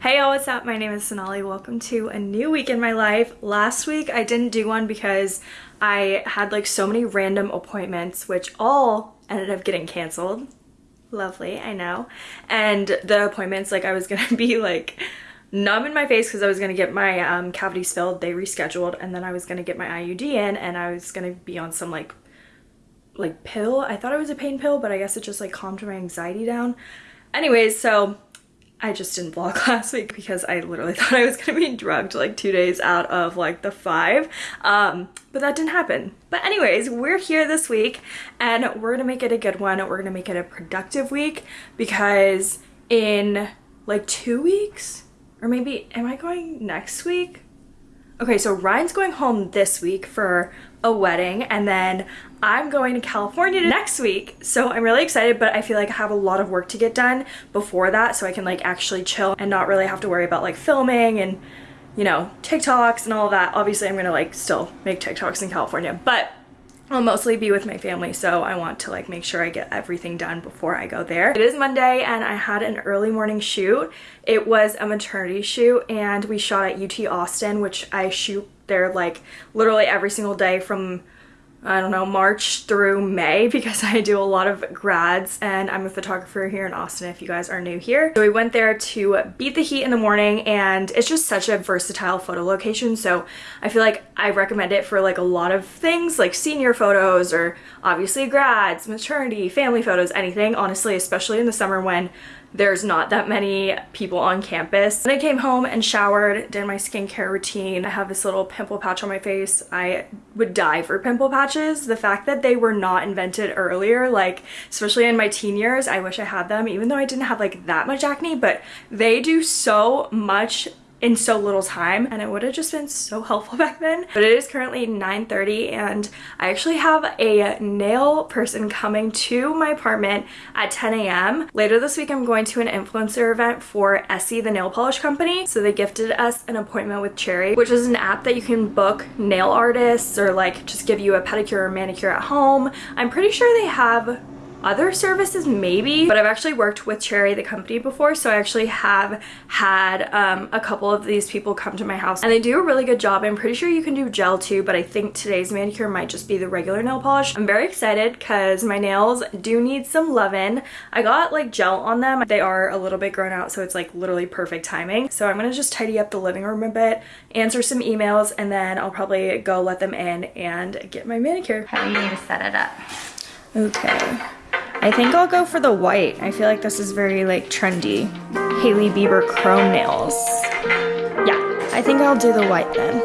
Hey y'all, what's up? My name is Sonali. Welcome to a new week in my life. Last week I didn't do one because I had like so many random appointments which all ended up getting canceled. Lovely, I know. And the appointments like I was gonna be like numb in my face because I was gonna get my um, cavities filled. They rescheduled and then I was gonna get my IUD in and I was gonna be on some like like pill. I thought it was a pain pill but I guess it just like calmed my anxiety down. Anyways, so I just didn't vlog last week because I literally thought I was gonna be drugged like two days out of like the five. Um, but that didn't happen. But anyways, we're here this week and we're gonna make it a good one. We're gonna make it a productive week because in like two weeks, or maybe, am I going next week? Okay, so Ryan's going home this week for a wedding and then I'm going to California next week. So I'm really excited, but I feel like I have a lot of work to get done before that so I can like actually chill and not really have to worry about like filming and you know, TikToks and all that. Obviously I'm gonna like still make TikToks in California, but I'll mostly be with my family so I want to like make sure I get everything done before I go there. It is Monday and I had an early morning shoot. It was a maternity shoot and we shot at UT Austin which I shoot there like literally every single day from I don't know, March through May because I do a lot of grads and I'm a photographer here in Austin if you guys are new here. So we went there to beat the heat in the morning and it's just such a versatile photo location. So I feel like I recommend it for like a lot of things like senior photos or obviously grads, maternity, family photos, anything. Honestly, especially in the summer when there's not that many people on campus. Then I came home and showered, did my skincare routine. I have this little pimple patch on my face. I would die for pimple patches. The fact that they were not invented earlier, like especially in my teen years, I wish I had them even though I didn't have like that much acne, but they do so much in so little time and it would have just been so helpful back then. But it is currently 9.30 and I actually have a nail person coming to my apartment at 10 a.m. Later this week I'm going to an influencer event for Essie the nail polish company. So they gifted us an appointment with Cherry which is an app that you can book nail artists or like just give you a pedicure or manicure at home. I'm pretty sure they have other services maybe but I've actually worked with Cherry the company before so I actually have had um, a couple of these people come to my house and they do a really good job. I'm pretty sure you can do gel too but I think today's manicure might just be the regular nail polish. I'm very excited because my nails do need some loving I got like gel on them. They are a little bit grown out so it's like literally perfect timing. So I'm gonna just tidy up the living room a bit answer some emails and then I'll probably go let them in and get my manicure. How do you need to set it up. Okay I think I'll go for the white. I feel like this is very like trendy. Hailey Bieber chrome nails. Yeah, I think I'll do the white then.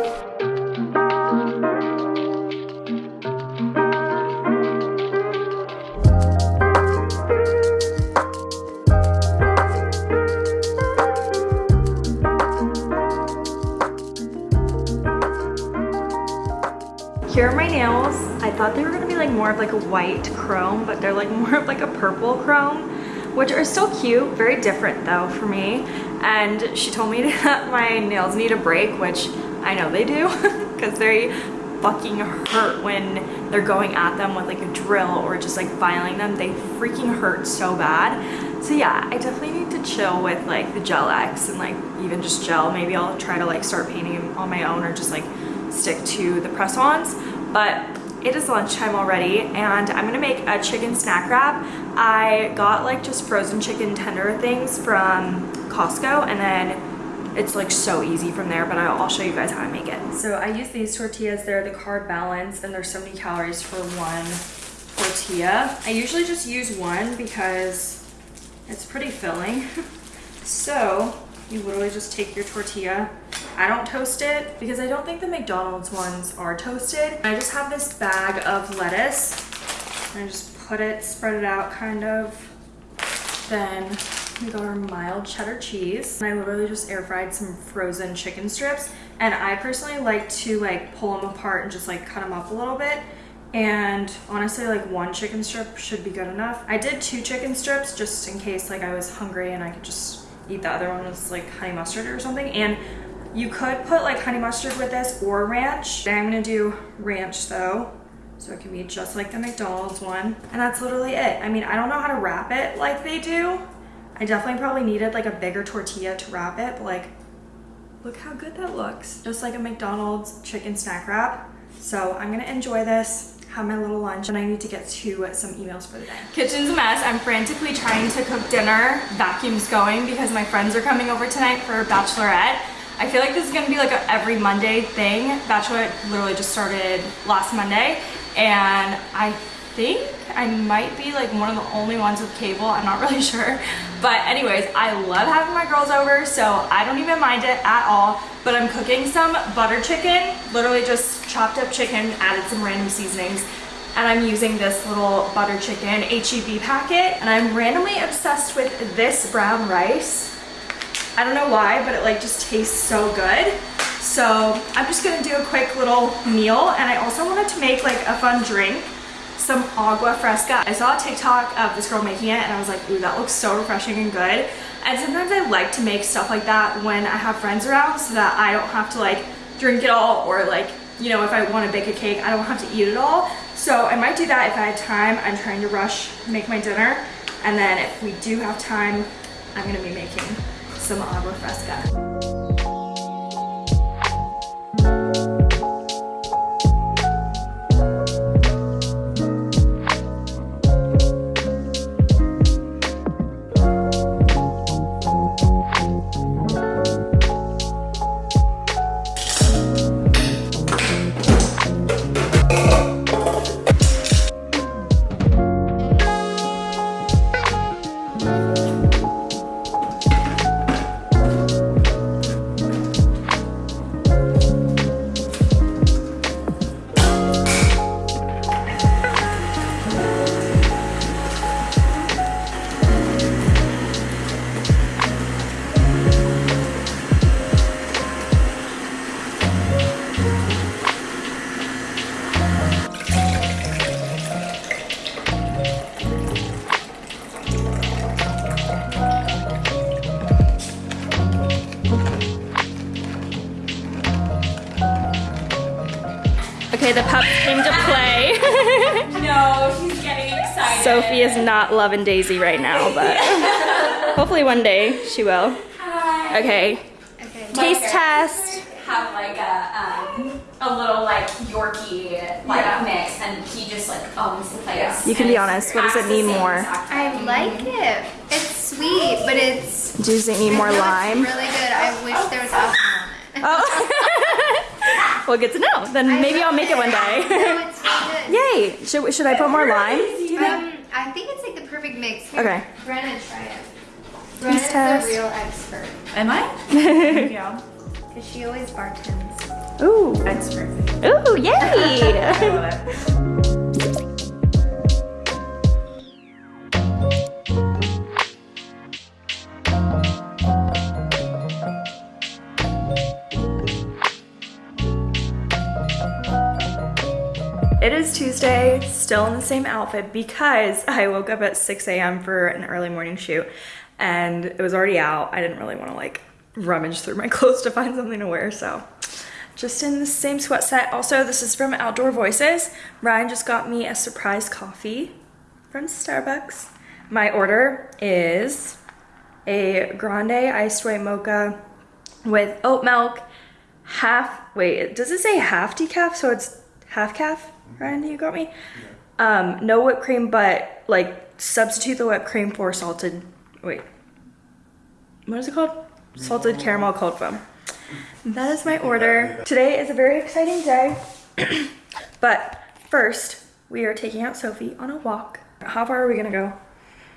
Here are my nails. I thought they were gonna be like more of like a white chrome, but they're like more of like a purple chrome, which are still cute. Very different though for me. And she told me that my nails need a break, which I know they do, because they fucking hurt when they're going at them with like a drill or just like filing them. They freaking hurt so bad. So yeah, I definitely need to chill with like the Gel X and like even just gel. Maybe I'll try to like start painting on my own or just like stick to the press-ons but it is lunchtime already and I'm gonna make a chicken snack wrap. I got like just frozen chicken tender things from Costco and then it's like so easy from there but I'll show you guys how I make it. So I use these tortillas, they're the carb balance and there's so many calories for one tortilla. I usually just use one because it's pretty filling. so you literally just take your tortilla I don't toast it because I don't think the McDonald's ones are toasted. I just have this bag of lettuce. I just put it, spread it out kind of. Then we got our mild cheddar cheese. And I literally just air fried some frozen chicken strips. And I personally like to like pull them apart and just like cut them up a little bit. And honestly, like one chicken strip should be good enough. I did two chicken strips just in case like I was hungry and I could just eat the other one with like honey mustard or something. And you could put like honey mustard with this or ranch. I'm gonna do ranch though. So it can be just like the McDonald's one. And that's literally it. I mean, I don't know how to wrap it like they do. I definitely probably needed like a bigger tortilla to wrap it, but like, look how good that looks. Just like a McDonald's chicken snack wrap. So I'm gonna enjoy this, have my little lunch, and I need to get to some emails for the day. Kitchen's a mess. I'm frantically trying to cook dinner. Vacuum's going because my friends are coming over tonight for bachelorette. I feel like this is gonna be like a every Monday thing. Bachelorette literally just started last Monday and I think I might be like one of the only ones with cable. I'm not really sure. But anyways, I love having my girls over, so I don't even mind it at all. But I'm cooking some butter chicken, literally just chopped up chicken, added some random seasonings. And I'm using this little butter chicken HEB packet. And I'm randomly obsessed with this brown rice. I don't know why, but it like just tastes so good. So I'm just gonna do a quick little meal. And I also wanted to make like a fun drink some agua fresca. I saw a TikTok of this girl making it and I was like, ooh, that looks so refreshing and good. And sometimes I like to make stuff like that when I have friends around so that I don't have to like drink it all or like, you know, if I want to bake a cake, I don't have to eat it all. So I might do that if I have time. I'm trying to rush make my dinner. And then if we do have time, I'm gonna be making some agua fresca. Is not loving Daisy right now, but hopefully one day she will. Hi. Okay, Okay. taste test. Have like a um, a little like Yorkie like Yeah. mix, and he just like owns the place. You can be honest, what does it need more? exact I like it. It's sweet, but it's. Does it need more I lime? It's really good. I wish there was alcohol in it. Oh. well, good to know. Then I maybe I'll make it one No, day. it's really Yay! Should, should I put more lime? good. Um, I think it's like the perfect mix. Here, Okay. Brenna, try it. Brenna's test. the real expert. Am I? Thank you. Because she always bartends. Ooh. Expert. Ooh, yay! Still in the same outfit because I woke up at 6 a.m. for an early morning shoot and it was already out. I didn't really want to like rummage through my clothes to find something to wear, so just in the same sweat set. Also, this is from Outdoor Voices. Ryan just got me a surprise coffee from Starbucks. My order is a grande iced white mocha with oat milk, half, wait, does it say half decaf? So it's half caf, Ryan, you got me? Um, no whipped cream, but like substitute the whipped cream for salted, wait, what is it called? Salted caramel cold foam. That is my order. Today is a very exciting day, but first we are taking out Sophie on a walk. How far are we gonna go?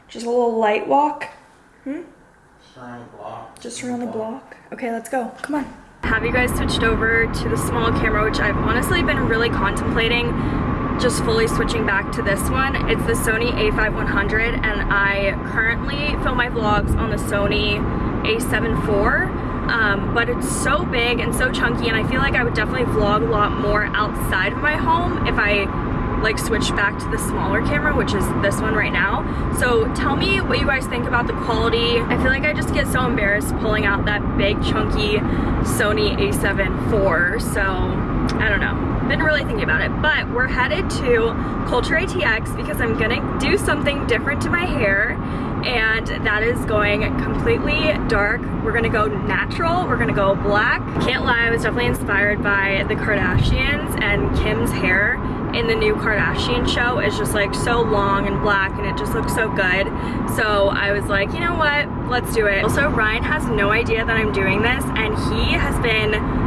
Just a little light walk? Hmm? Around the block. Just around the block. Okay, let's go. Come on. Have you guys switched over to the small camera, which I've honestly been really contemplating just fully switching back to this one. It's the Sony a5100 and I currently film my vlogs on the Sony a7 IV. Um, but it's so big and so chunky and I feel like I would definitely vlog a lot more outside of my home if I like switch back to the smaller camera, which is this one right now. So tell me what you guys think about the quality. I feel like I just get so embarrassed pulling out that big chunky Sony a7 IV. So I don't know. Been really thinking about it, but we're headed to Culture ATX because I'm gonna do something different to my hair and that is going completely dark. We're gonna go natural, we're gonna go black. Can't lie, I was definitely inspired by the Kardashians and Kim's hair in the new Kardashian show is just like so long and black and it just looks so good. So I was like, you know what, let's do it. Also, Ryan has no idea that I'm doing this and he has been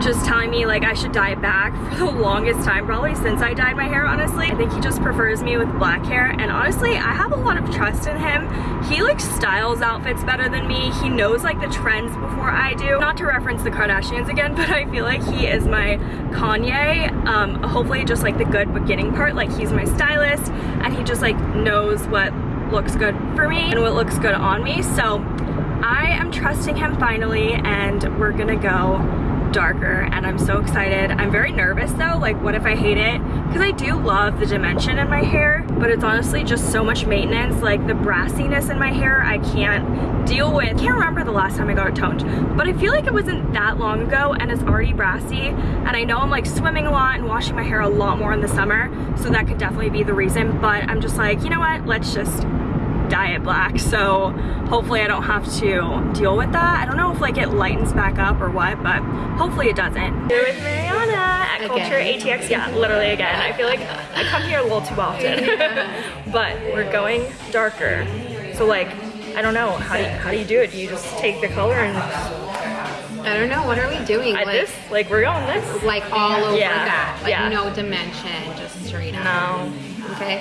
just telling me like I should dye it back for the longest time, probably since I dyed my hair, honestly. I think he just prefers me with black hair, and honestly, I have a lot of trust in him. He like styles outfits better than me. He knows like the trends before I do. Not to reference the Kardashians again, but I feel like he is my Kanye. Um, hopefully just like the good beginning part, like he's my stylist, and he just like knows what looks good for me and what looks good on me. So I am trusting him finally, and we're gonna go darker and I'm so excited. I'm very nervous though, like what if I hate it? Because I do love the dimension in my hair, but it's honestly just so much maintenance. Like the brassiness in my hair, I can't deal with. I Can't remember the last time I got it toned, but I feel like it wasn't that long ago and it's already brassy. And I know I'm like swimming a lot and washing my hair a lot more in the summer, so that could definitely be the reason. But I'm just like, you know what? Let's just dye it black so hopefully I don't have to deal with that I don't know if like it lightens back up or what but hopefully it doesn't here with Mariana at Again. Culture ATX yeah literally again I feel like I come here a little too often but we're going darker so like I don't know how do you, how do you do it do you just take the color and I don't know. What are we doing? at like, this like we're going this like all over Yeah, that. Like yeah. no dimension, just straight up. no Okay.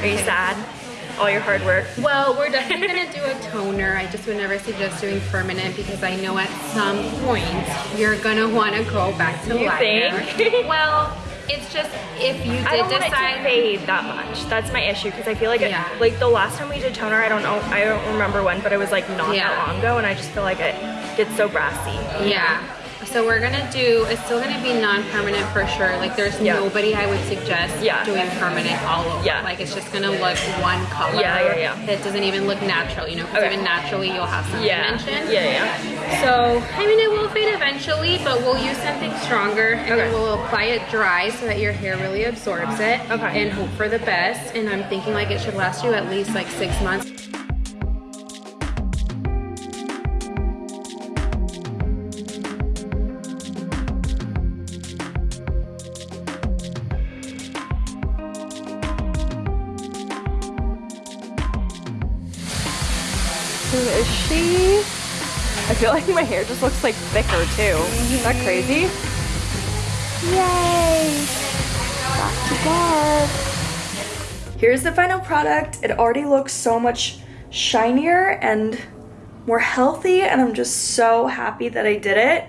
are you sad all your hard work Well, we're definitely gonna do a toner. I just would never suggest doing permanent because I know at some point you're gonna want to go back to You black think? Well, it's just if you I did don't want it to decide. fade that much. That's my issue because I feel like it, Yeah. like the last time we did toner, I don't know, I don't remember when, but it was like not Yeah. that long ago, and I just feel like it gets so brassy. Yeah. So we're gonna do. It's still gonna be non-permanent for sure. Like there's Yeah. nobody I would suggest Yeah. doing permanent all over. Yeah. Like it's just gonna look one color. Yeah, yeah, yeah. It doesn't even look natural, you know. Because Okay. even naturally you'll have some Yeah, dimension. yeah, yeah. So I mean, it will fade eventually, but we'll use something stronger and Okay. then we'll apply it dry so that your hair really absorbs it. Okay. And hope for the best. And I'm thinking like it should last you at least like six months. Feel like my hair just looks like thicker too. Is that crazy? Yay! Back to dark. Here's the final product. It already looks so much shinier and more healthy and I'm just so happy that I did it.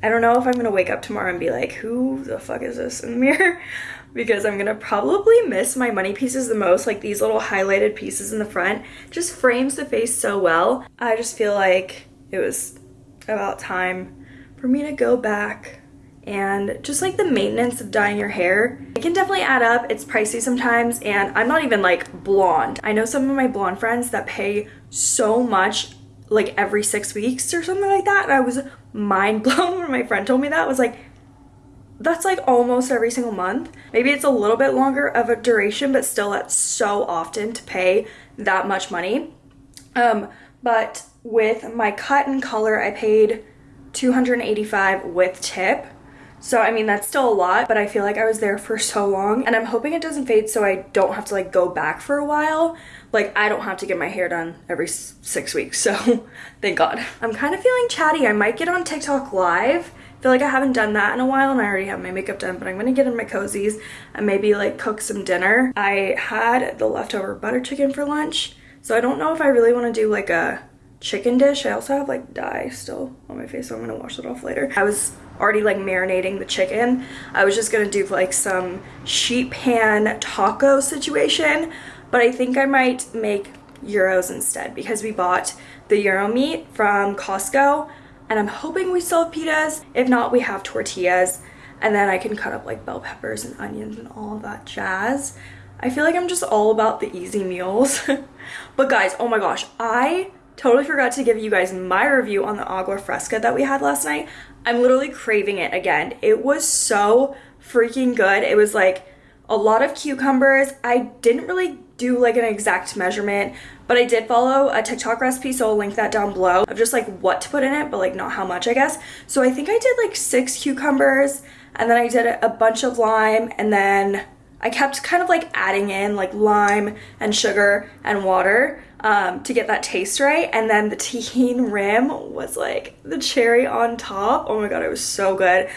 I don't know if I'm gonna wake up tomorrow and be like, who the fuck is this in the mirror? because I'm gonna probably miss my money pieces the most. Like these little highlighted pieces in the front just frames the face so well. I just feel like it was about time for me to go back and just like the maintenance of dyeing your hair. It can definitely add up. It's pricey sometimes and I'm not even like blonde. I know some of my blonde friends that pay so much like every six weeks or something like that. And I was mind blown when my friend told me that. I was like, that's like almost every single month. Maybe it's a little bit longer of a duration, but still that's so often to pay that much money. Um, but with my cut and color, I paid 285 with tip. So I mean that's still a lot, but I feel like I was there for so long and I'm hoping it doesn't fade so I don't have to like go back for a while. Like I don't have to get my hair done every 6 weeks. So thank God. I'm kind of feeling chatty. I might get on TikTok live. I feel like I haven't done that in a while and I already have my makeup done, but I'm gonna get in my cozies and maybe like cook some dinner. I had the leftover butter chicken for lunch, so I don't know if I really want to do like a chicken dish. I also have like dye still on my face, so I'm gonna wash it off later. I was already like marinating the chicken. I was just gonna do like some sheet pan taco situation, but I think I might make gyros instead because we bought the gyro meat from Costco and I'm hoping we still have pitas. If not, we have tortillas and then I can cut up like bell peppers and onions and all of that jazz. I feel like I'm just all about the easy meals. but guys, oh my gosh, I totally forgot to give you guys my review on the agua fresca that we had last night. I'm literally craving it again. It was so freaking good. It was like a lot of cucumbers. I didn't really do like an exact measurement, but I did follow a TikTok recipe, so I'll link that down below of just like what to put in it, but like not how much, I guess. So I think I did like six cucumbers, and then I did a bunch of lime, and then I kept kind of like adding in like lime and sugar and water um, to get that taste right. And then the Tajín rim was like the cherry on top. Oh my god, it was so good.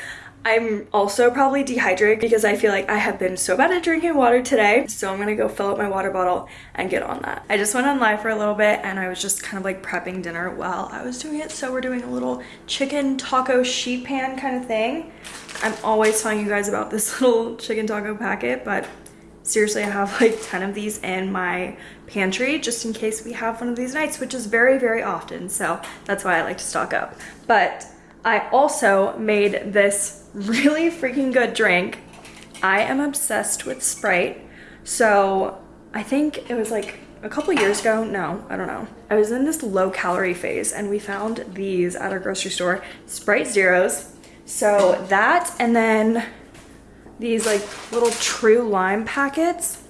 I'm also probably dehydrated because I feel like I have been so bad at drinking water today. So I'm gonna go fill up my water bottle and get on that. I just went on live for a little bit and I was just kind of like prepping dinner while I was doing it. So we're doing a little chicken taco sheet pan kind of thing. I'm always telling you guys about this little chicken taco packet, but seriously, I have like 10 of these in my pantry just in case we have one of these nights, which is very, very often. So that's why I like to stock up. But I also made this really freaking good drink. I am obsessed with Sprite. So I think it was like a couple years ago. No, I don't know. I was in this low calorie phase and we found these at our grocery store, Sprite Zeros. So that and then these like little true lime packets.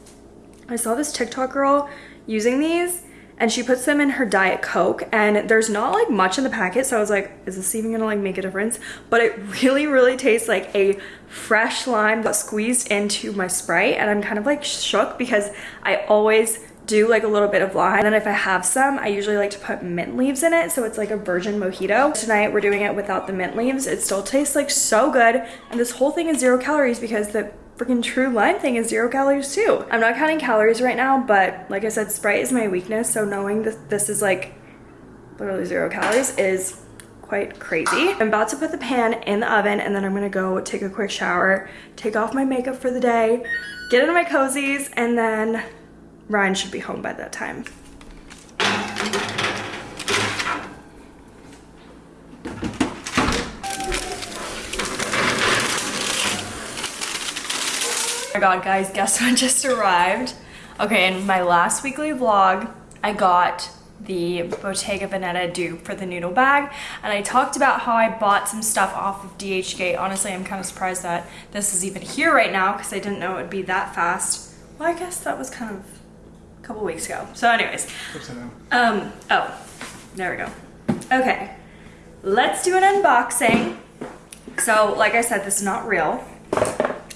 I saw this TikTok girl using these and she puts them in her diet coke and there's not like much in the packet so i was like is this even gonna like make a difference? But it really really tastes like a fresh lime that squeezed into my sprite and i'm kind of like shook because i always do like a little bit of lime and then if i have some i usually like to put mint leaves in it so it's like a virgin mojito. Tonight we're doing it without the mint leaves. It still tastes like so good and this whole thing is zero calories because the freaking true lime thing is zero calories too. I'm not counting calories right now, but like I said, Sprite is my weakness. So knowing that this is like literally zero calories is quite crazy. I'm about to put the pan in the oven and then I'm gonna go take a quick shower, take off my makeup for the day, get into my cozies, and then Ryan should be home by that time. Oh my god, guys, guess what just arrived? Okay, in my last weekly vlog, I got the Bottega Veneta dupe for the noodle bag and I talked about how I bought some stuff off of DHgate. Honestly, I'm kind of surprised that this is even here right now because I didn't know it would be that fast. Well, I guess that was kind of a couple weeks ago. So anyways, um, oh, there we go. Okay, let's do an unboxing. So like I said, this is not real.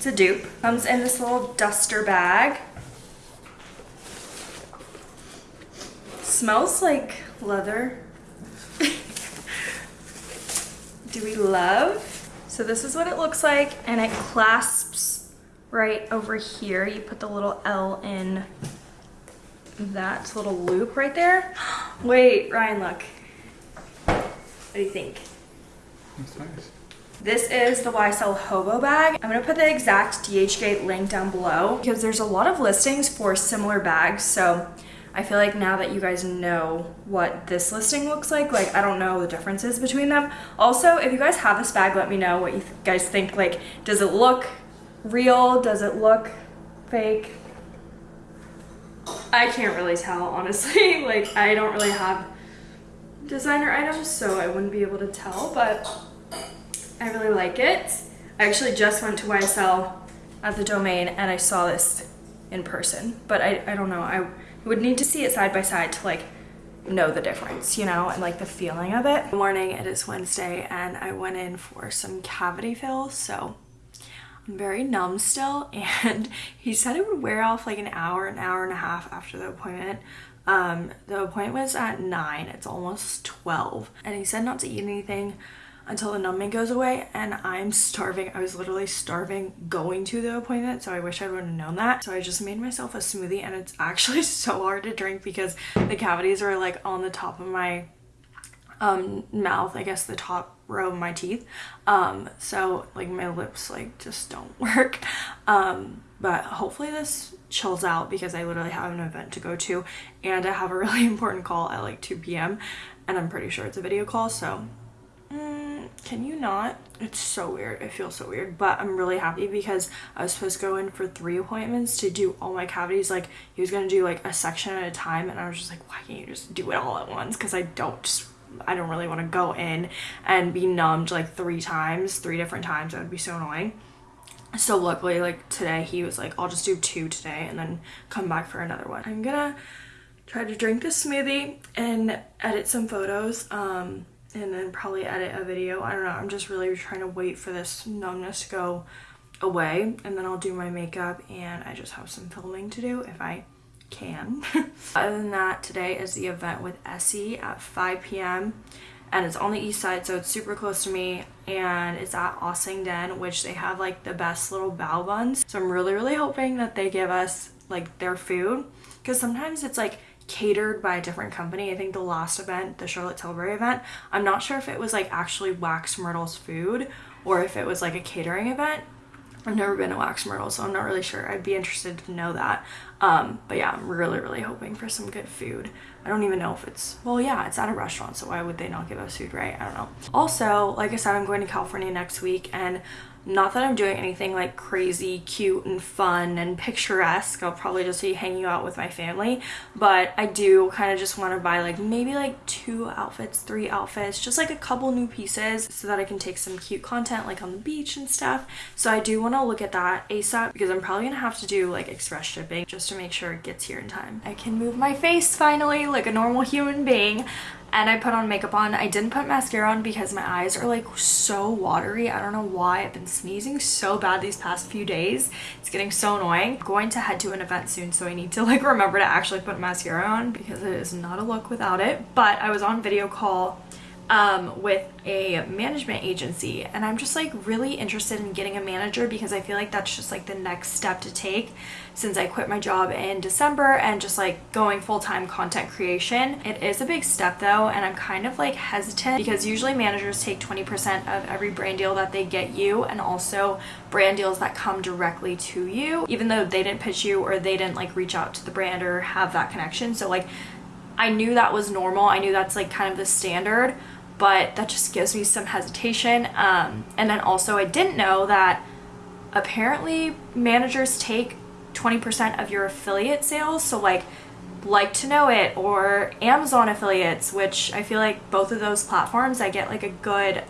It's a dupe. Comes in this little duster bag. Smells like leather. Do we love? So this is what it looks like and it clasps right over here. You put the little L in that little loop right there. Wait, Ryan, look. What do you think? That's nice. This is the YSL Hobo bag. I'm gonna put the exact DHgate link down below because there's a lot of listings for similar bags. So I feel like now that you guys know what this listing looks like, like I don't know the differences between them. Also, if you guys have this bag, let me know what you th guys think. Like, does it look real? Does it look fake? I can't really tell, honestly. like, I don't really have designer items, so I wouldn't be able to tell, but I really like it. I actually just went to YSL at the domain and I saw this in person, but I, I don't know. I would need to see it side by side to like know the difference, you know, and like the feeling of it. Good morning, it is Wednesday and I went in for some cavity fills, so I'm very numb still and he said it would wear off like an hour, an hour and a half after the appointment. Um, the appointment was at 9, it's almost 12 and he said not to eat anything until the numbing goes away and I'm starving. I was literally starving going to the appointment so I wish I would have known that. So I just made myself a smoothie and it's actually so hard to drink because the cavities are like on the top of my um, mouth, I guess the top row of my teeth. Um, so like my lips like just don't work. Um, but hopefully this chills out because I literally have an event to go to and I have a really important call at like 2 p.m. and I'm pretty sure it's a video call so can you not? It's so weird. It feels so weird, but I'm really happy because I was supposed to go in for three appointments to do all my cavities. Like he was gonna do like a section at a time, and I was just like, why can't you just do it all at once? Because I don't just I don't really want to go in and be numbed like three times, three different times. That would be so annoying. So luckily, like today, he was like, I'll just do two today and then come back for another one. I'm gonna try to drink this smoothie and edit some photos. Um, and then probably edit a video. I don't know. I'm just really trying to wait for this numbness to go away and then I'll do my makeup and I just have some filming to do if I can. Other than that, today is the event with Essie at 5 p.m. and it's on the east side so it's super close to me and it's at Ossington which they have like the best little bao buns. So I'm really really hoping that they give us like their food because sometimes it's like catered by a different company. I think the last event, the Charlotte Tilbury event, I'm not sure if it was like actually Wax Myrtle's food or if it was like a catering event. I've never been to Wax Myrtle, so I'm not really sure. I'd be interested to know that. Um, but yeah, I'm really, really hoping for some good food. I don't even know if it's, well, yeah, it's at a restaurant, so why would they not give us food, right? I don't know. Also, like I said, I'm going to California next week, and not that I'm doing anything like crazy cute and fun and picturesque. I'll probably just be hanging out with my family. But I do kind of just want to buy like maybe like two outfits, three outfits, just like a couple new pieces so that I can take some cute content like on the beach and stuff. So I do want to look at that ASAP because I'm probably going to have to do like express shipping just to make sure it gets here in time. I can move my face finally like a normal human being and I put on makeup on. I didn't put mascara on because my eyes are like so watery. I don't know why. I've been sneezing so bad these past few days. It's getting so annoying. I'm going to head to an event soon so I need to like remember to actually put mascara on because it is not a look without it. But I was on video call um, with a management agency and I'm just like really interested in getting a manager because I feel like that's just like the next step to take since I quit my job in December and just like going full-time content creation. It is a big step though and I'm kind of like hesitant because usually managers take 20% of every brand deal that they get you and also brand deals that come directly to you even though they didn't pitch you or they didn't like reach out to the brand or have that connection. So like I knew that was normal. I knew that's like kind of the standard but that just gives me some hesitation. Um, and then also I didn't know that apparently managers take 20% of your affiliate sales. So like like to know it or Amazon affiliates, which I feel like both of those platforms I get like a good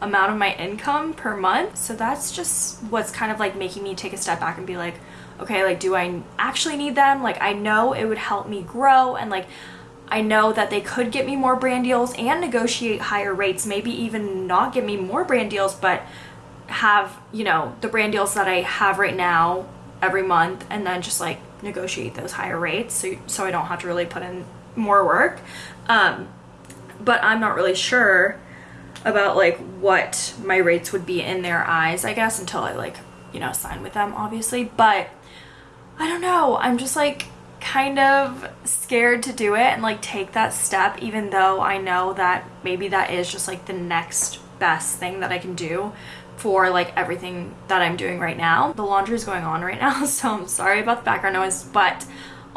amount of my income per month. So that's just what's kind of like making me take a step back and be like, okay, like do I actually need them? Like I know it would help me grow and like I know that they could get me more brand deals and negotiate higher rates, maybe even not give me more brand deals, but have, you know, the brand deals that I have right now every month and then just like negotiate those higher rates so, so I don't have to really put in more work. Um, but I'm not really sure about like what my rates would be in their eyes, I guess, until I like, you know, sign with them, obviously. But I don't know. I'm just like, kind of scared to do it and like take that step even though I know that maybe that is just like the next best thing that I can do for like everything that I'm doing right now. The laundry is going on right now so I'm sorry about the background noise but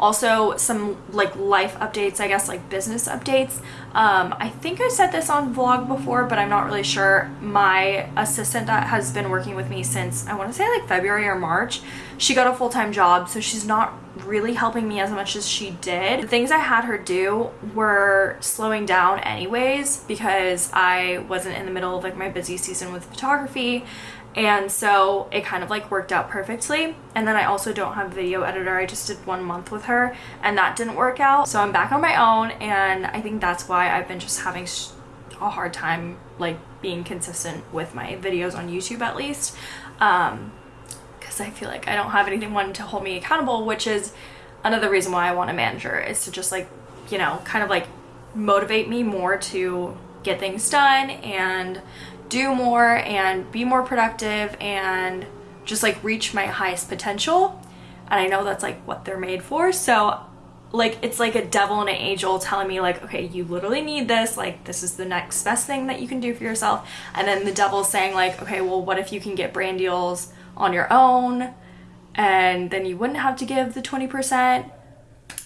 also some like life updates i guess like business updates. Um, i think i said this on vlog before but i'm not really sure. My assistant that has been working with me since i want to say like february or march she got a full-time job so she's not really helping me as much as she did. The things i had her do were slowing down anyways because i wasn't in the middle of like my busy season with photography and so it kind of like worked out perfectly. And then I also don't have a video editor. I just did one month with her and that didn't work out. So I'm back on my own and I think that's why I've been just having a hard time like being consistent with my videos on YouTube at least. Um because I feel like I don't have anyone to hold me accountable which is another reason why I want a manager is to just like you know kind of like motivate me more to get things done and do more and be more productive and just like reach my highest potential. And I know that's like what they're made for. So like it's like a devil and an angel telling me like okay you literally need this. Like this is the next best thing that you can do for yourself. And then the devil's saying like okay well what if you can get brand deals on your own? And then you wouldn't have to give the 20%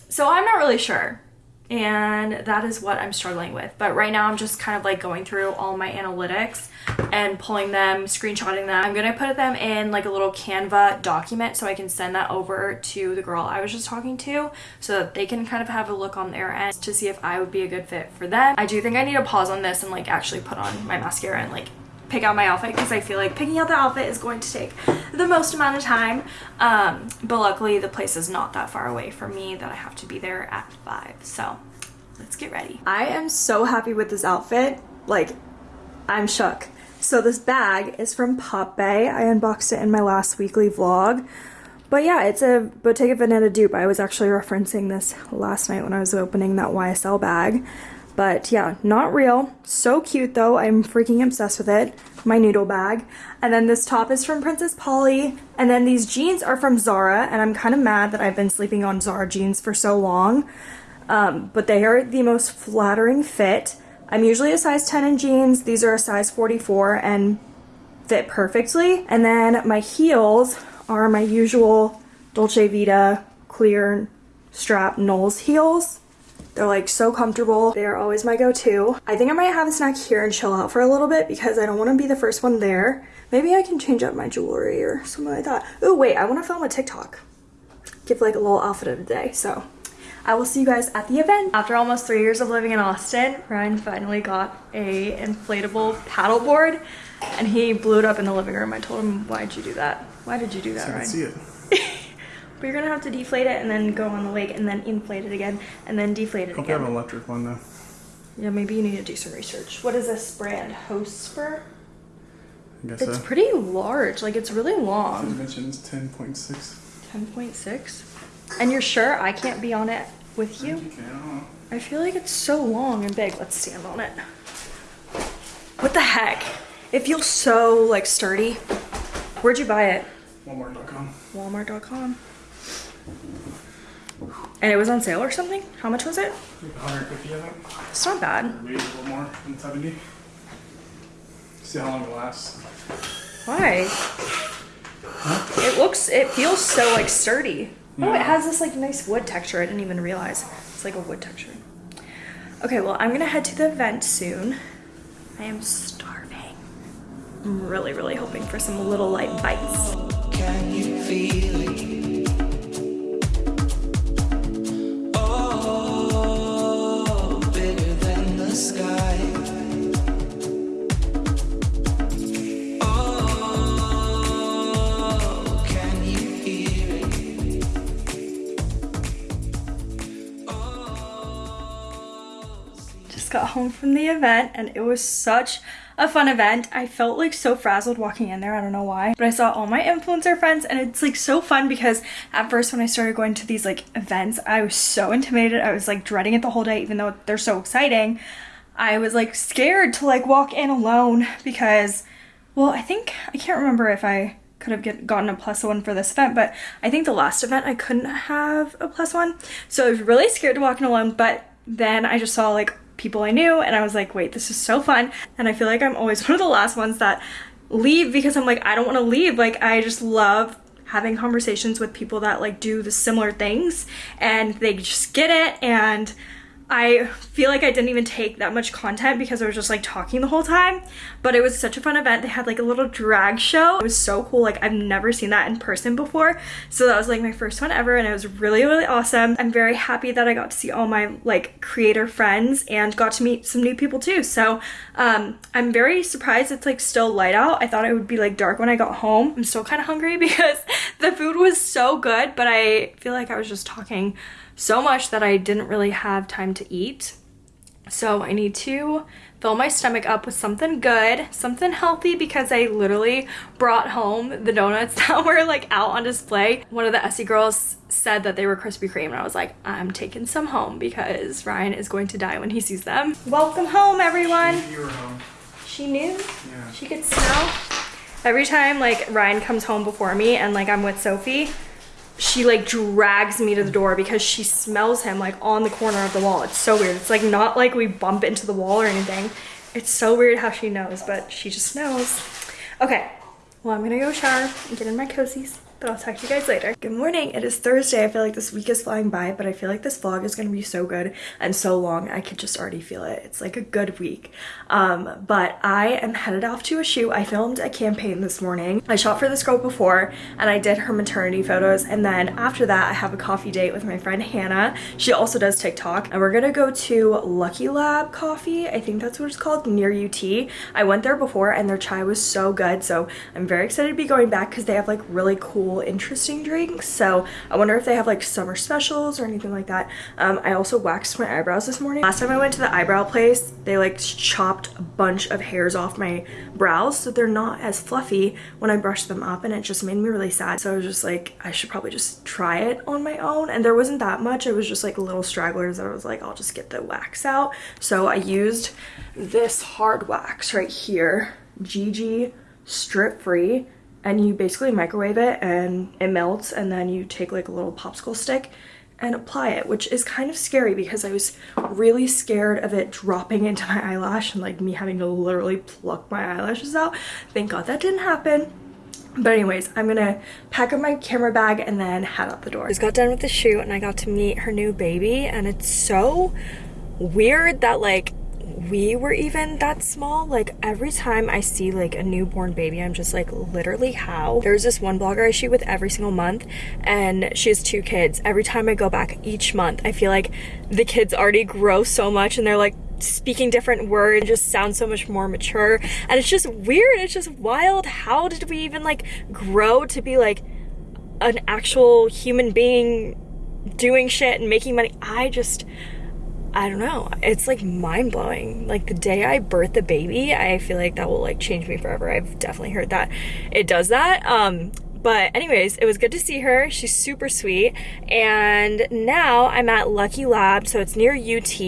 so i'm not really sure and that is what I'm struggling with. But right now I'm just kind of like going through all my analytics and pulling them, screenshotting them. I'm gonna put them in like a little Canva document so I can send that over to the girl I was just talking to so that they can kind of have a look on their end to see if I would be a good fit for them. I do think I need to pause on this and like actually put on my mascara and like pick out my outfit because I feel like picking out the outfit is going to take the most amount of time. Um, but luckily the place is not that far away from me that I have to be there at five. So let's get ready. I am so happy with this outfit. Like I'm shook. So this bag is from Pop Bay. I unboxed it in my last weekly vlog. But yeah, it's a Bottega Veneta dupe. I was actually referencing this last night when I was opening that YSL bag. But yeah, not real. So cute though. I'm freaking obsessed with it. My noodle bag. And then this top is from Princess Polly. And then these jeans are from Zara. And I'm kind of mad that I've been sleeping on Zara jeans for so long. Um, but they are the most flattering fit. I'm usually a size 10 in jeans. These are a size 44 and fit perfectly. And then my heels are my usual Dolce Vita clear strap Noles heels. They're like so comfortable. They are always my go-to. I think I might have a snack here and chill out for a little bit because I don't want to be the first one there. Maybe I can change up my jewelry or something like that. Oh wait, I want to film a TikTok. Give like a little outfit of the day. So I will see you guys at the event. After almost three years of living in Austin, Ryan finally got a inflatable paddleboard and he blew it up in the living room. I told him, why'd you do that? Why did you do that, So Ryan? see it. But you're gonna have to deflate it and then go on the lake and then inflate it again and then deflate it Hope you have an electric one though. Yeah, maybe you need to do some research. What is this brand? Hospur? I guess It's so. pretty large. Like it's really long. Dimensions 10.6. 10.6. And you're sure I can't be on it with you? Okay, I don't. I feel like it's so long and big. Let's stand on it. What the heck? It feels so like sturdy. Where'd you buy it? Walmart.com. Walmart.com. And it was on sale or something? How much was it? Like 150, I think. It's not bad. Maybe a little more than 70. See how long it lasts. Why? Huh? It looks, it feels so like sturdy. Oh, it has this like nice wood texture. I didn't even realize. It's like a wood texture. Okay, well, I'm gonna head to the event soon. I am starving. I'm really, really hoping for some little light bites. Just got home from the event and it was such a fun event. I felt like so frazzled walking in there. I don't know why. But I saw all my influencer friends and it's like so fun because at first when I started going to these like events, I was so intimidated. I was like dreading it the whole day even though they're so exciting. I was like scared to like walk in alone because well, I think I can't remember if I could have get, gotten a plus one for this event, but I think the last event I couldn't have a plus one. So I was really scared to walk in alone, but then I just saw like people I knew and I was like, wait, this is so fun. And I feel like I'm always one of the last ones that leave because I'm like, I don't want to leave. Like, I just love having conversations with people that like do the similar things and they just get it and I feel like I didn't even take that much content because I was just like talking the whole time. But it was such a fun event. They had like a little drag show. It was so cool. Like I've never seen that in person before. So that was like my first one ever and it was really, really awesome. I'm very happy that I got to see all my like creator friends and got to meet some new people too. So um, I'm very surprised it's like still light out. I thought it would be like dark when I got home. I'm still kind of hungry because the food was so good, but I feel like I was just talking so much that I didn't really have time to eat. So I need to fill my stomach up with something good, something healthy because I literally brought home the donuts that were like out on display. One of the Essie girls said that they were Krispy Kreme and I was like, I'm taking some home because Ryan is going to die when he sees them. Welcome home everyone. You were home. She knew? Yeah. She could smell? Every time like Ryan comes home before me and like I'm with Sophie, she like drags me to the door because she smells him like on the corner of the wall. It's so weird. It's like not like we bump into the wall or anything. It's so weird how she knows, but she just knows. Okay, well I'm gonna go shower and get in my cozies but I'll talk to you guys later. Good morning. It is Thursday. I feel like this week is flying by, but I feel like this vlog is going to be so good and so long. I could just already feel it. It's like a good week. Um, but I am headed off to a shoot. I filmed a campaign this morning. I shot for this girl before and I did her maternity photos. And then after that, I have a coffee date with my friend Hannah. She also does TikTok and we're going to go to Lucky Lab Coffee. I think that's what it's called near UT. I went there before and their chai was so good. So I'm very excited to be going back because they have like really cool, interesting drinks. So I wonder if they have like summer specials or anything like that. Um, I also waxed my eyebrows this morning. Last time I went to the eyebrow place, they like chopped a bunch of hairs off my brows so they're not as fluffy when I brush them up and it just made me really sad. So I was just like, I should probably just try it on my own. And there wasn't that much. It was just like little stragglers that I was like, I'll just get the wax out. So I used this hard wax right here, Gigi strip free and you basically microwave it and it melts and then you take like a little popsicle stick and apply it which is kind of scary because I was really scared of it dropping into my eyelash and like me having to literally pluck my eyelashes out thank god that didn't happen but anyways, I'm gonna pack up my camera bag and then head out the door. Just got done with the shoot and I got to meet her new baby and it's so weird that like we were even that small like every time i see like a newborn baby i'm just like literally how? There's this one blogger i shoot with every single month and she has two kids. Every time i go back each month i feel like the kids already grow so much and they're like speaking different words just sound so much more mature. And it's just weird it's just wild. How did we even like grow to be like an actual human being doing shit and making money? I just I don't know. It's like mind blowing. Like the day I birth the baby, I feel like that will like change me forever. I've definitely heard that it does that. Um, but anyways, it was good to see her. She's super sweet. And now I'm at Lucky Lab, so it's near UT,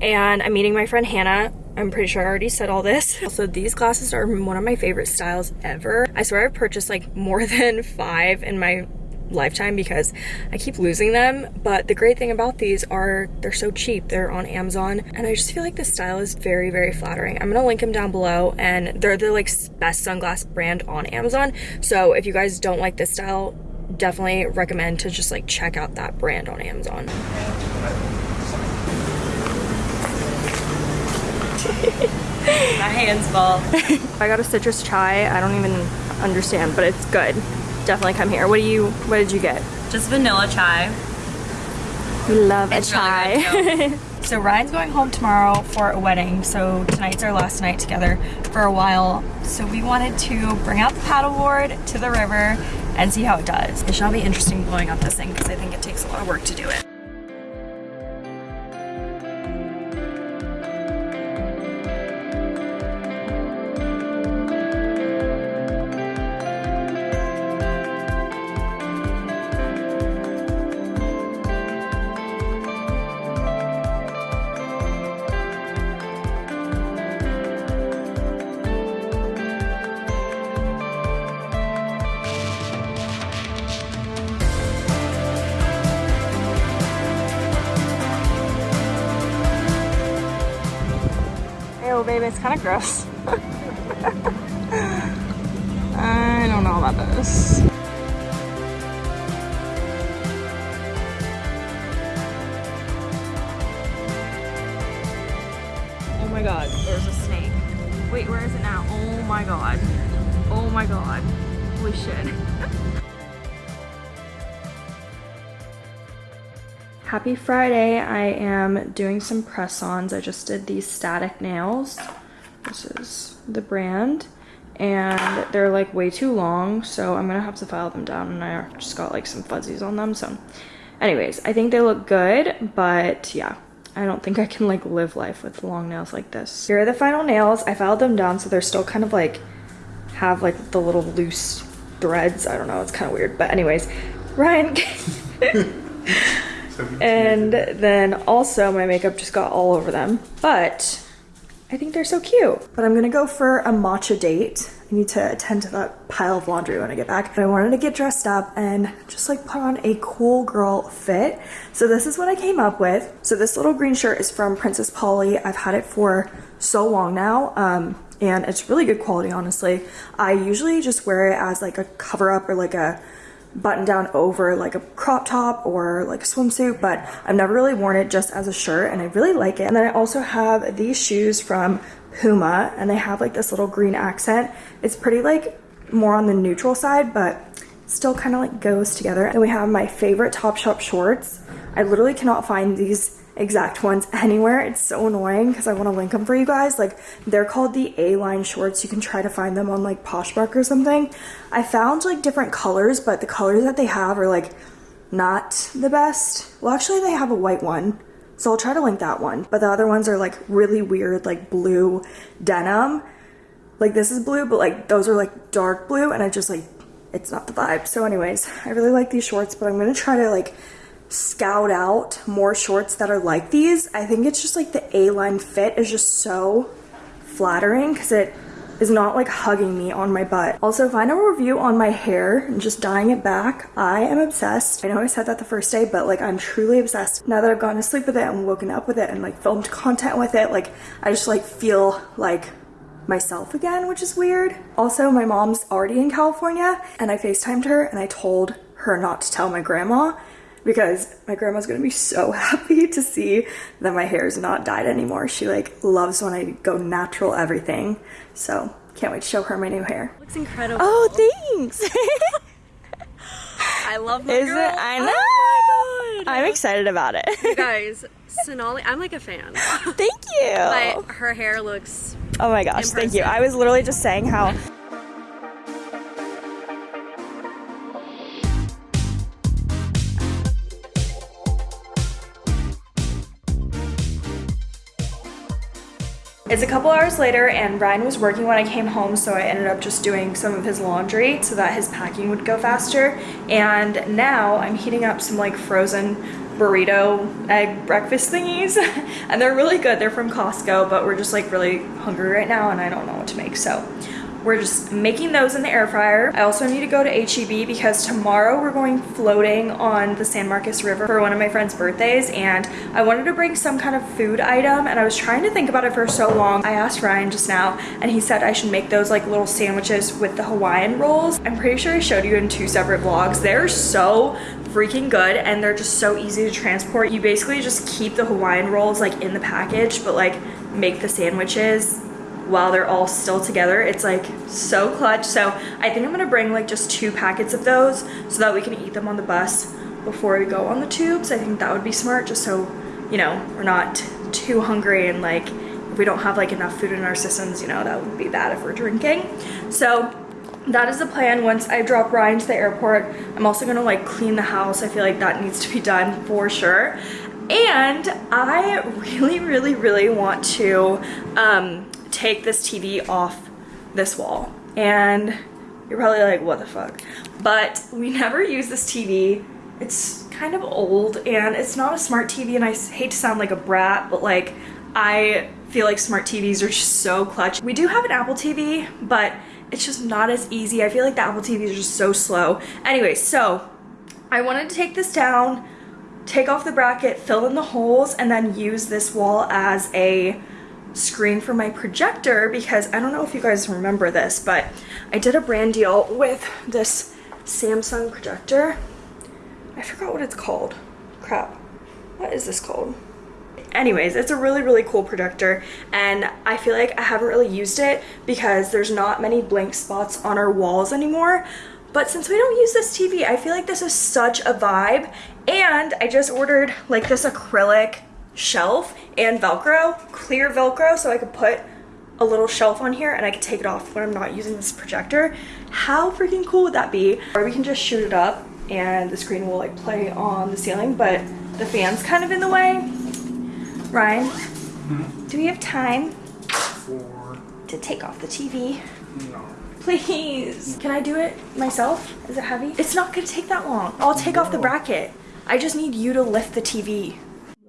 and I'm meeting my friend Hannah. I'm pretty sure I already said all this. Also, these glasses are one of my favorite styles ever. I swear I've purchased like more than five in my lifetime because I keep losing them. But the great thing about these are they're so cheap. They're on Amazon. And I just feel like the style is very very flattering. I'm gonna link them down below. And they're the like best sunglass brand on Amazon. So if you guys don't like this style definitely recommend to just like check out that brand on Amazon. My hands full. I got a citrus chai. I don't even understand but it's good definitely come here what do you what did you get Just vanilla chai. we love It's a really chai good, So Ryan's going home tomorrow for a wedding, so tonight's our last night together for a while. So we wanted to bring out the paddleboard to the river and see how it does. It shall be interesting blowing up this thing because I think it takes a lot of work to do it. Friday. I am doing some press-ons. I just did these static nails. This is the brand. And they're like way too long, so I'm gonna have to file them down and I just got like some fuzzies on them. So anyways, I think they look good, but yeah. I don't think I can like live life with long nails like this. Here are the final nails. I filed them down so they're still kind of like have like the little loose threads. I don't know, it's kind of weird. But anyways, Ryan and then also my makeup just got all over them. But I think they're so cute. But I'm gonna go for a matcha date. I need to attend to that pile of laundry when I get back. But I wanted to get dressed up and just like put on a cool girl fit. So this is what I came up with. So this little green shirt is from Princess Polly. I've had it for so long now um, and it's really good quality honestly. I usually just wear it as like a cover up or like a button down over like a crop top or like a swimsuit, but I've never really worn it just as a shirt and I really like it. And then I also have these shoes from Puma and they have like this little green accent. It's pretty like more on the neutral side, but still kind of like goes together. And we have my favorite Topshop shorts. I literally cannot find these exact ones anywhere. It's so annoying because I want to link them for you guys. Like they're called the A-line shorts. You can try to find them on like Poshmark or something. I found like different colors, but the colors that they have are like not the best. Well, actually they have a white one. So I'll try to link that one. But the other ones are like really weird, like blue denim. Like this is blue, but like those are like dark blue and I just like, it's not the vibe. So anyways, I really like these shorts, but I'm gonna try to like scout out more shorts that are like these. I think it's just like the A-line fit is just so flattering because it is not like hugging me on my butt. Also, final review on my hair and just dyeing it back. I am obsessed. I know I said that the first day, but like I'm truly obsessed. Now that I've gone to sleep with it and woken up with it and like filmed content with it, like I just like feel like myself again, which is weird. Also, my mom's already in California and I FaceTimed her and I told her not to tell my grandma because my grandma's gonna be so happy to see that my hair is not dyed anymore. She like loves when I go natural everything. So can't wait to show her my new hair. Looks incredible. Oh, thanks. I love my Is girl. it? I oh know. Oh my god. I'm excited about it. You guys, Sonali, I'm like a fan. Thank you. But her hair looks oh my gosh, thank you. I was literally just saying how It's a couple hours later and Ryan was working when I came home so I ended up just doing some of his laundry so that his packing would go faster. And now I'm heating up some like frozen burrito egg breakfast thingies. And they're really good. They're from Costco but we're just like really hungry right now and I don't know what to make so we're just making those in the air fryer. I also need to go to HEB because tomorrow we're going floating on the San Marcos River for one of my friend's birthdays and I wanted to bring some kind of food item and I was trying to think about it for so long. I asked Ryan just now and he said I should make those like little sandwiches with the Hawaiian rolls. I'm pretty sure I showed you in two separate vlogs. They're so freaking good and they're just so easy to transport. You basically just keep the Hawaiian rolls like in the package but like make the sandwiches while they're all still together. It's like so clutch. So I think I'm gonna bring like just two packets of those so that we can eat them on the bus before we go on the tubes. I think that would be smart just so, you know, we're not too hungry and like if we don't have like enough food in our systems, you know, that would be bad if we're drinking. So that is the plan once I drop Ryan to the airport. I'm also gonna like clean the house. I feel like that needs to be done for sure. And I really, really, really want to um, take this TV off this wall. And you're probably like, what the fuck? But we never use this TV. It's kind of old and it's not a smart TV and I hate to sound like a brat, but like I feel like smart TVs are just so clutch. We do have an Apple TV, but it's just not as easy. I feel like the Apple TVs are just so slow. Anyway, so I wanted to take this down, take off the bracket, fill in the holes, and then use this wall as a screen for my projector because I don't know if you guys remember this, but I did a brand deal with this Samsung projector. I forgot what it's called. Crap. What is this called? Anyways, it's a really, really cool projector and I feel like I haven't really used it because there's not many blank spots on our walls anymore. But since we don't use this TV, I feel like this is such a vibe. And I just ordered like this acrylic shelf and Velcro, clear Velcro, so I could put a little shelf on here and I could take it off when I'm not using this projector. How freaking cool would that be? Or we can just shoot it up and the screen will like play on the ceiling, but the fan's kind of in the way. Ryan, hmm? do we have time For to take off the TV? no. Please. Can I do it myself? Is it heavy? It's not gonna take that long. I'll take off the bracket. I just need you to lift the TV.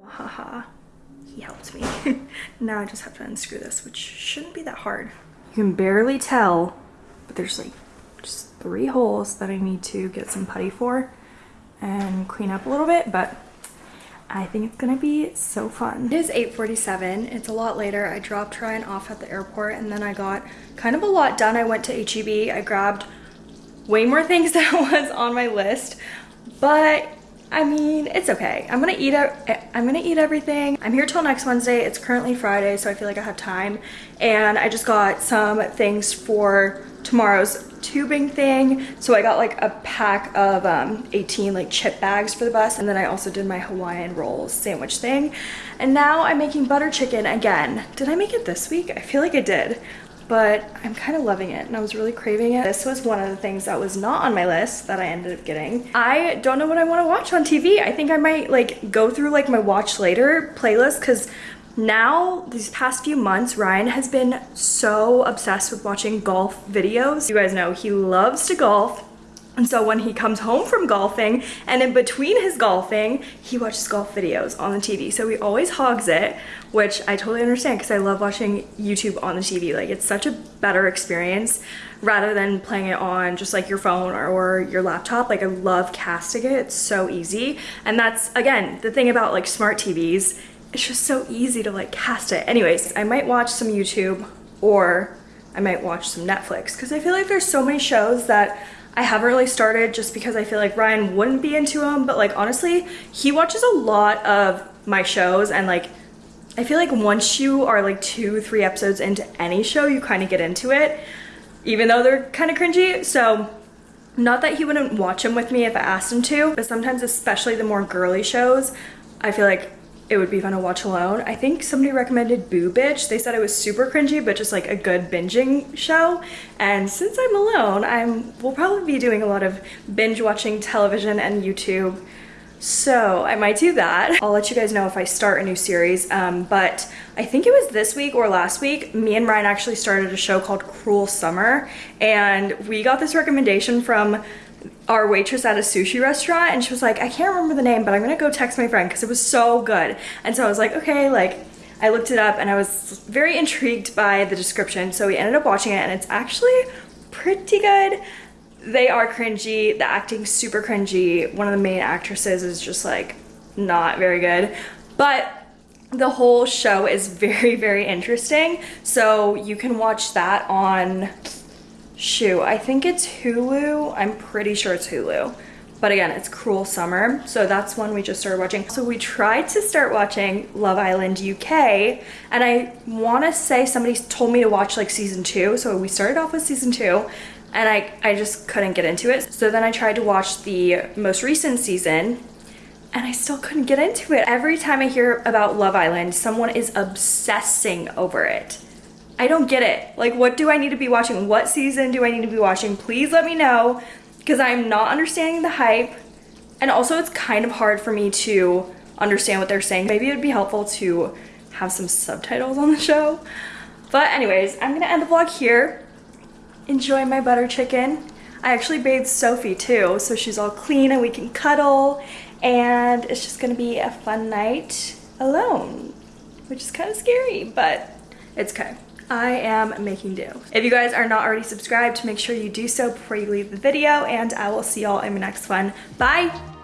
Haha. He helped me. now I just have to unscrew this, which shouldn't be that hard. You can barely tell, but there's like just three holes that I need to get some putty for and clean up a little bit, but I think it's gonna be so fun. It is 8.47, it's a lot later. I dropped Ryan off at the airport and then I got kind of a lot done. I went to HEB, I grabbed way more things than was on my list, but I mean, it's okay. I'm gonna eat I'm gonna eat everything. I'm here till next Wednesday. It's currently Friday, so I feel like I have time. And I just got some things for tomorrow's tubing thing. So I got like a pack of um, 18 like chip bags for the bus. And then I also did my Hawaiian rolls sandwich thing. And now I'm making butter chicken again. Did I make it this week? I feel like I did but I'm kind of loving it and I was really craving it. This was one of the things that was not on my list that I ended up getting. I don't know what I want to watch on TV. I think I might like go through like my watch later playlist because now these past few months Ryan has been so obsessed with watching golf videos. You guys know he loves to golf and so when he comes home from golfing and in between his golfing, he watches golf videos on the TV. So he always hogs it, which I totally understand because I love watching YouTube on the TV. Like it's such a better experience rather than playing it on just like your phone or, or your laptop. Like I love casting it, it's so easy. And that's, again, the thing about like smart TVs, it's just so easy to like cast it. Anyways, I might watch some YouTube or I might watch some Netflix because I feel like there's so many shows that I haven't really started just because I feel like Ryan wouldn't be into them, but like honestly, he watches a lot of my shows and like I feel like once you are like two, three episodes into any show, you kind of get into it, even though they're kind of cringy. So not that he wouldn't watch them with me if I asked him to, but sometimes especially the more girly shows, I feel like it would be fun to watch alone. I think somebody recommended Boo Bitch. They said it was super cringy, but just like a good binging show. And since I'm alone, I'm will probably be doing a lot of binge watching television and YouTube. So I might do that. I'll let you guys know if I start a new series. Um, but I think it was this week or last week, me and Ryan actually started a show called Cruel Summer. And we got this recommendation from our waitress at a sushi restaurant and she was like, I can't remember the name, but I'm gonna go text my friend because it was so good. And so I was like, okay, like I looked it up and I was very intrigued by the description. So we ended up watching it and it's actually pretty good. They are cringy, the acting's super cringy. One of the main actresses is just like not very good, but the whole show is very, very interesting. So you can watch that on Shoe, I think it's Hulu. I'm pretty sure it's Hulu. But again, it's Cruel Summer. So that's one we just started watching. So we tried to start watching Love Island UK. And I want to say somebody told me to watch like season two. So we started off with season two and I, I just couldn't get into it. So then I tried to watch the most recent season and I still couldn't get into it. Every time I hear about Love Island, someone is obsessing over it. I don't get it. Like, what do I need to be watching? What season do I need to be watching? Please let me know because I'm not understanding the hype. And also, it's kind of hard for me to understand what they're saying. Maybe it would be helpful to have some subtitles on the show. But anyways, I'm gonna end the vlog here. Enjoy my butter chicken. I actually bathed Sophie too, so she's all clean and we can cuddle. And it's just gonna be a fun night alone, which is kind of scary, but it's okay. I am making do. If you guys are not already subscribed, make sure you do so before you leave the video and I will see y'all in my next one. Bye!